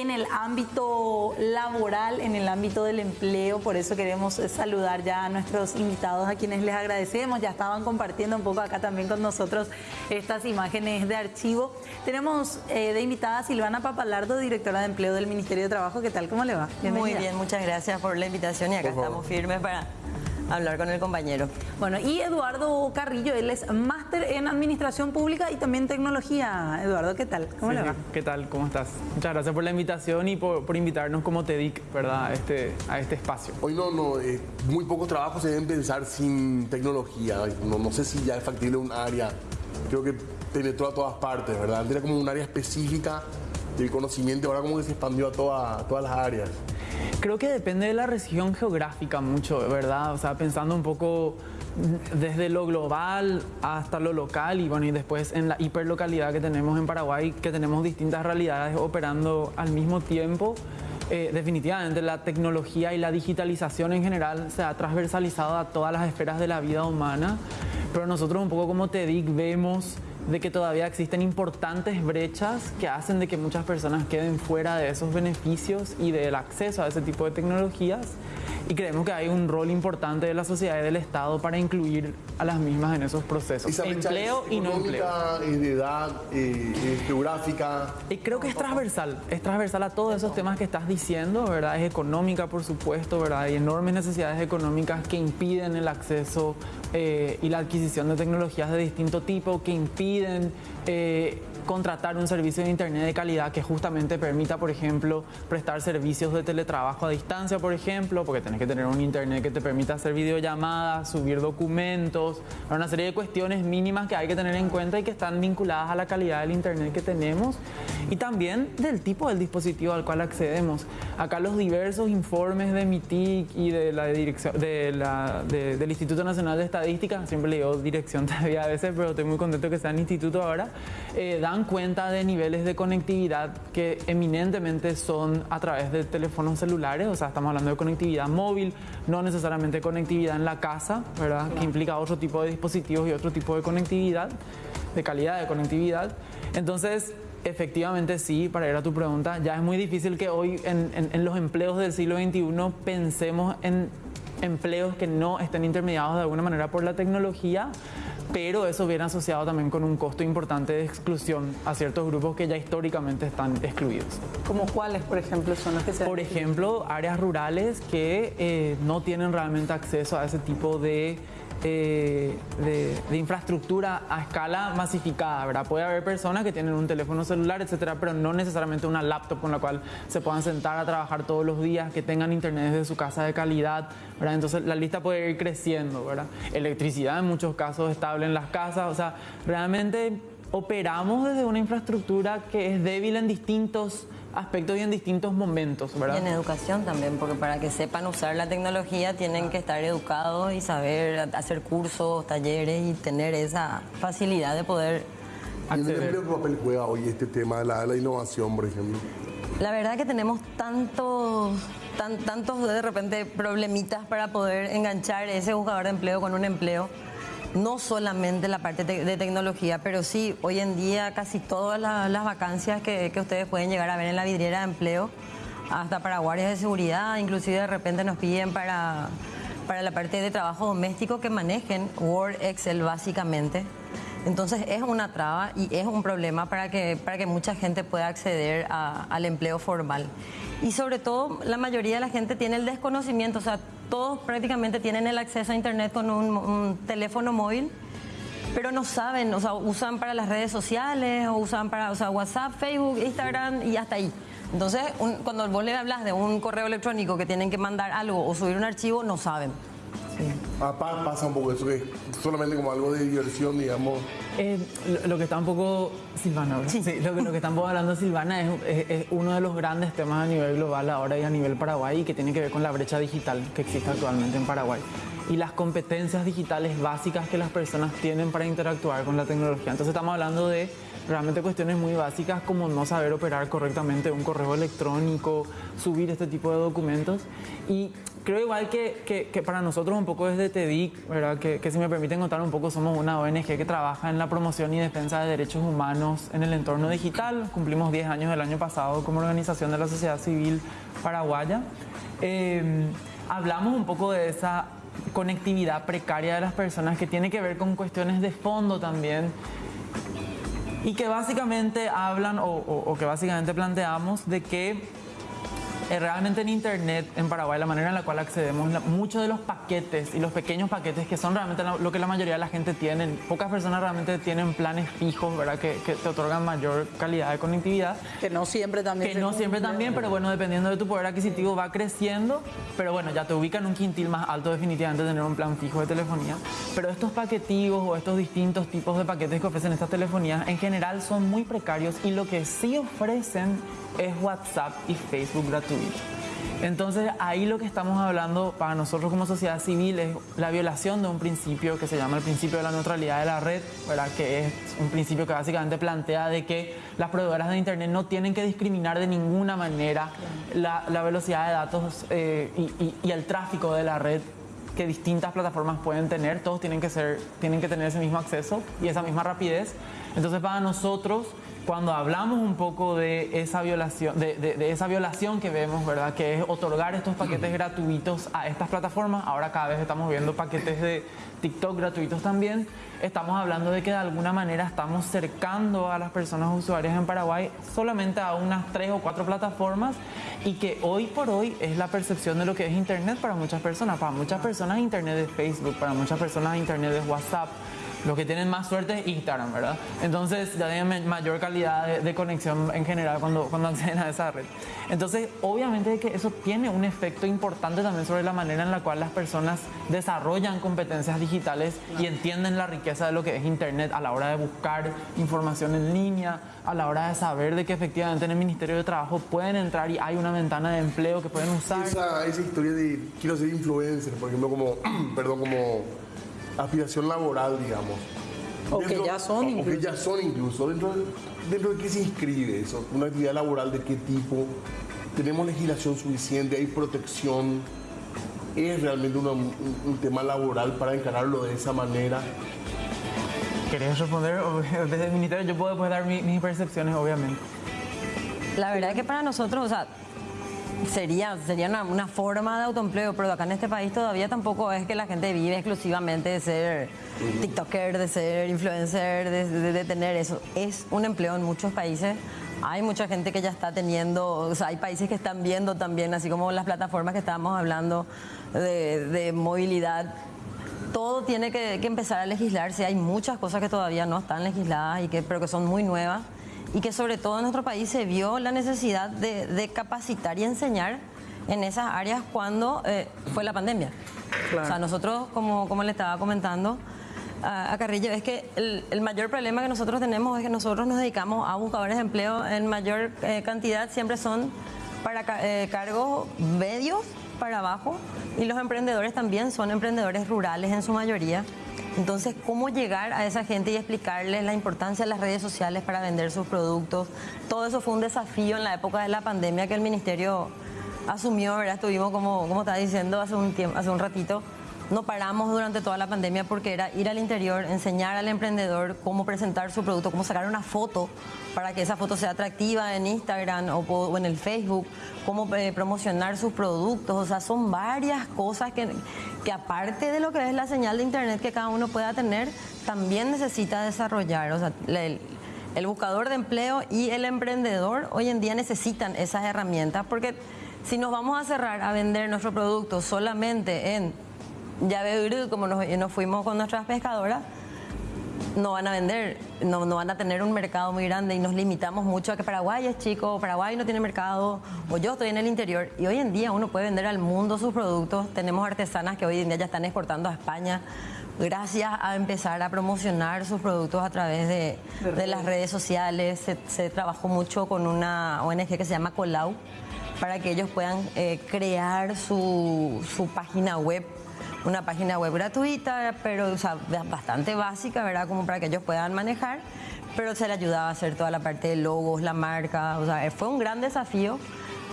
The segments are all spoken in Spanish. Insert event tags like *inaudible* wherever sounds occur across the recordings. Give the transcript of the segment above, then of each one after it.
en el ámbito laboral, en el ámbito del empleo. Por eso queremos saludar ya a nuestros invitados, a quienes les agradecemos. Ya estaban compartiendo un poco acá también con nosotros estas imágenes de archivo. Tenemos eh, de invitada a Silvana Papalardo, directora de empleo del Ministerio de Trabajo. ¿Qué tal? ¿Cómo le va? Muy bien, muchas gracias por la invitación y acá estamos firmes para hablar con el compañero. Bueno, y Eduardo Carrillo, él es máster en Administración Pública y también Tecnología. Eduardo, ¿qué tal? ¿Cómo le va? ¿Qué tal? ¿Cómo estás? Muchas gracias por la invitación y por, invitarnos como TEDIC, ¿verdad? A este, a este espacio. Hoy no, no, eh, muy pocos trabajos se deben pensar sin tecnología. No, no sé si ya es factible un área. Creo que penetró a todas partes, ¿verdad? Antes era como un área específica del conocimiento, ahora como que se expandió a, toda, a todas las áreas. Creo que depende de la región geográfica mucho, ¿verdad? O sea, pensando un poco desde lo global hasta lo local y bueno, y después en la hiperlocalidad que tenemos en Paraguay, que tenemos distintas realidades operando al mismo tiempo. Eh, definitivamente la tecnología y la digitalización en general se ha transversalizado a todas las esferas de la vida humana, pero nosotros un poco como TEDIC vemos de que todavía existen importantes brechas que hacen de que muchas personas queden fuera de esos beneficios y del acceso a ese tipo de tecnologías y creemos que hay un rol importante de la sociedad y del Estado para incluir a las mismas en esos procesos. empleo y no empleo. de edad, eh, geográfica. Y creo que es transversal, es transversal a todos esos temas que estás diciendo, ¿verdad? Es económica, por supuesto, ¿verdad? Hay enormes necesidades económicas que impiden el acceso eh, y la adquisición de tecnologías de distinto tipo, que impiden eh, contratar un servicio de Internet de calidad que justamente permita, por ejemplo, prestar servicios de teletrabajo a distancia, por ejemplo, porque tenés que tener un Internet que te permita hacer videollamadas, subir documentos, una serie de cuestiones mínimas que hay que tener en cuenta y que están vinculadas a la calidad del Internet que tenemos y también del tipo del dispositivo al cual accedemos. Acá los diversos informes de MITIC y de la dirección del Instituto Nacional de Estadística, siempre le digo dirección *laughs* todavía a veces, pero estoy muy contento que sea el instituto ahora, eh, dan cuenta de niveles de conectividad que eminentemente son a través de teléfonos celulares, o sea, estamos hablando de conectividad móvil, no necesariamente conectividad en la casa, ¿verdad? Que implica otro tipo de dispositivos y otro tipo de conectividad, de calidad de conectividad. Entonces, efectivamente sí, para ir a tu pregunta, ya es muy difícil que hoy en, en los empleos del siglo XXI pensemos en empleos que no estén intermediados de alguna manera por la tecnología, pero eso viene asociado también con un costo importante de exclusión a ciertos grupos que ya históricamente están excluidos. ¿Como cuáles, por ejemplo, son los que se Por ejemplo, áreas rurales que eh, no tienen realmente acceso a ese tipo de eh, de, infraestructura a escala masificada, ¿verdad? Puede haber personas que tienen un teléfono celular, etcétera, pero no necesariamente una laptop con la cual se puedan sentar a trabajar todos los días, que tengan internet desde su casa de calidad, ¿verdad? Entonces la lista puede ir creciendo, ¿verdad? Electricidad en muchos casos estable en las casas, o sea, realmente operamos desde una infraestructura que es débil en distintos aspectos y en distintos momentos, ¿verdad? Y en educación también, porque para que sepan usar la tecnología tienen que estar educados y saber hacer cursos, talleres y tener esa facilidad de poder acceder. ¿Qué papel juega hoy este tema de la, innovación, por ejemplo? La verdad que tenemos tantos, tan, tantos de repente problemitas para poder enganchar ese buscador de empleo con un empleo no solamente la parte de tecnología, pero sí, hoy en día casi todas las, vacancias que, ustedes pueden llegar a ver en la vidriera de empleo, hasta para guardias de seguridad, inclusive de repente nos piden para, para la parte de trabajo doméstico que manejen Word, Excel básicamente. Entonces es una traba y es un problema para que, para que mucha gente pueda acceder al empleo formal. Y sobre todo, la mayoría de la gente tiene el desconocimiento, o sea, todos prácticamente tienen el acceso a Internet con un, teléfono móvil, pero no saben, o sea, usan para las redes sociales, o usan para o sea, WhatsApp, Facebook, Instagram y hasta ahí. Entonces, cuando vos le hablas de un correo electrónico que tienen que mandar algo o subir un archivo, no saben. Ah, pasa un poco eso, que solamente como algo de diversión, digamos. Eh, lo, que está un poco, Silvana, sí. *laughs* lo, que, lo, que estamos hablando Silvana es, uno de los grandes temas a nivel global ahora y a nivel Paraguay y que tiene que ver con la brecha digital que existe actualmente en Paraguay y las competencias digitales básicas que las personas tienen para interactuar con la tecnología. Entonces estamos hablando de realmente cuestiones muy básicas como no saber operar correctamente un correo electrónico, subir este tipo de documentos. Y creo igual que, que, para nosotros un poco desde TEDIC, ¿verdad? Que, si me permiten contar un poco, somos una ONG que trabaja en la promoción y defensa de derechos humanos en el entorno digital. Cumplimos 10 años el año pasado como organización de la sociedad civil paraguaya. Eh, hablamos un poco de esa conectividad precaria de las personas que tiene que ver con cuestiones de fondo también y que básicamente hablan o, que básicamente planteamos de que eh, realmente en Internet en Paraguay, la manera en la cual accedemos, muchos de los paquetes y los pequeños paquetes que son realmente lo que la mayoría de la gente tiene, pocas personas realmente tienen planes fijos, ¿verdad? Que, te otorgan mayor calidad de conectividad. Que no siempre también. Que no siempre también, pero bueno, dependiendo de tu poder adquisitivo va creciendo, pero bueno, ya te ubica en un quintil más alto definitivamente tener un plan fijo de telefonía. Pero estos paquetivos o estos distintos tipos de paquetes que ofrecen estas telefonías en general son muy precarios y lo que sí ofrecen es WhatsApp y Facebook gratuito. Entonces ahí lo que estamos hablando para nosotros como sociedad civil es la violación de un principio que se llama el principio de la neutralidad de la red, ¿verdad? que es un principio que básicamente plantea de que las proveedoras de Internet no tienen que discriminar de ninguna manera la, velocidad de datos eh, y, el tráfico de la red que distintas plataformas pueden tener, todos tienen que tener ese mismo acceso y esa misma rapidez. Entonces para nosotros cuando hablamos un poco de esa violación, de, esa violación que vemos, ¿verdad? Que es otorgar estos paquetes gratuitos a estas plataformas. Ahora cada vez estamos viendo paquetes de TikTok gratuitos también. Estamos hablando de que de alguna manera estamos cercando a las personas usuarias en Paraguay solamente a unas tres o cuatro plataformas y que hoy por hoy es la percepción de lo que es Internet para muchas personas. Para muchas personas Internet es Facebook, para muchas personas Internet es WhatsApp los que tienen más suerte es Instagram, ¿verdad? Entonces ya tienen mayor calidad de, conexión en general cuando, cuando *laughs* acceden a esa red. Entonces, obviamente que eso tiene un efecto importante también sobre la manera en la cual las personas desarrollan competencias digitales y entienden la riqueza de lo que es Internet a la hora de buscar información en línea, a la hora de saber de que efectivamente en el Ministerio de Trabajo pueden entrar y hay una ventana de empleo que pueden usar. Esa, esa historia de quiero ser influencer, por ejemplo, como, *clears throat* perdón, como aspiración laboral, digamos. O que ya son incluso. O que ya son incluso. Dentro de, dentro de qué se inscribe eso, una actividad laboral de qué tipo, tenemos legislación suficiente, hay protección, es realmente un, tema laboral para encararlo de esa manera. ¿Querés responder? *laughs* Desde el ministerio yo puedo dar mis percepciones, obviamente. La verdad es que para nosotros, o sea, sería, sería una, forma de autoempleo, pero acá en este país todavía tampoco es que la gente vive exclusivamente de ser TikToker, de ser influencer, de, tener eso. Es un empleo en muchos países. Hay mucha gente que ya está teniendo, o sea, hay países que están viendo también, así como las plataformas que estábamos hablando de, movilidad. Todo tiene que, empezar a legislarse. Hay muchas cosas que todavía no están legisladas y que, pero que son muy nuevas y que sobre todo en nuestro país se vio la necesidad de, capacitar y enseñar en esas áreas cuando eh, fue la pandemia. O sea, nosotros, como, como le estaba comentando a, Carrillo, es que el, mayor problema que nosotros tenemos es que nosotros nos dedicamos a buscadores de empleo en mayor eh, cantidad, siempre son para eh, cargos medios para abajo y los emprendedores también son emprendedores rurales en su mayoría. Entonces, ¿cómo llegar a esa gente y explicarles la importancia de las redes sociales para vender sus productos? Todo eso fue un desafío en la época de la pandemia que el ministerio asumió, ¿verdad? Estuvimos, como, como estaba diciendo hace un, tiempo, hace un ratito, no paramos durante toda la pandemia porque era ir al interior, enseñar al emprendedor cómo presentar su producto, cómo sacar una foto para que esa foto sea atractiva en Instagram o, en el Facebook, cómo eh, promocionar sus productos. O sea, son varias cosas que, que aparte de lo que es la señal de internet que cada uno pueda tener, también necesita desarrollar. O sea, el, el buscador de empleo y el emprendedor hoy en día necesitan esas herramientas porque si nos vamos a cerrar a vender nuestro producto solamente en ya veo como nos, nos, fuimos con nuestras pescadoras, no van a vender, no, no, van a tener un mercado muy grande y nos limitamos mucho a que Paraguay es chico, Paraguay no tiene mercado, o yo estoy en el interior. Y hoy en día uno puede vender al mundo sus productos. Tenemos artesanas que hoy en día ya están exportando a España gracias a empezar a promocionar sus productos a través de, de las redes sociales. Se, se, trabajó mucho con una ONG que se llama Colau para que ellos puedan eh, crear su, su página web una página web gratuita, pero bastante básica, ¿verdad? Como para que ellos puedan manejar. pero se le ayudaba a hacer toda la parte de logos, la marca, o sea, fue un gran desafío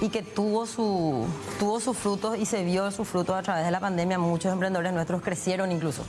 y que tuvo, su, tuvo sus frutos y se vio sus frutos a través de la pandemia. Muchos emprendedores nuestros crecieron incluso.